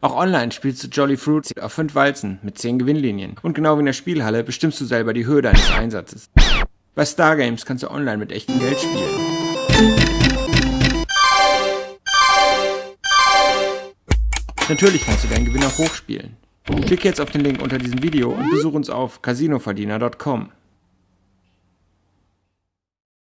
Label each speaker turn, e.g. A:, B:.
A: Auch online spielst du Jolly Fruits auf 5 Walzen mit 10 Gewinnlinien. Und genau wie in der Spielhalle bestimmst du selber die Höhe deines Einsatzes. Bei Stargames kannst du online mit echtem Geld spielen. Natürlich kannst du deinen Gewinn auch hochspielen. Klick jetzt auf den Link unter diesem Video und besuch uns auf casinoverdiener.com.